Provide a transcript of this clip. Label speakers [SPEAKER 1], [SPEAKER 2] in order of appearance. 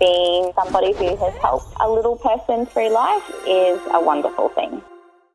[SPEAKER 1] being somebody who has helped a little person through life is a wonderful thing.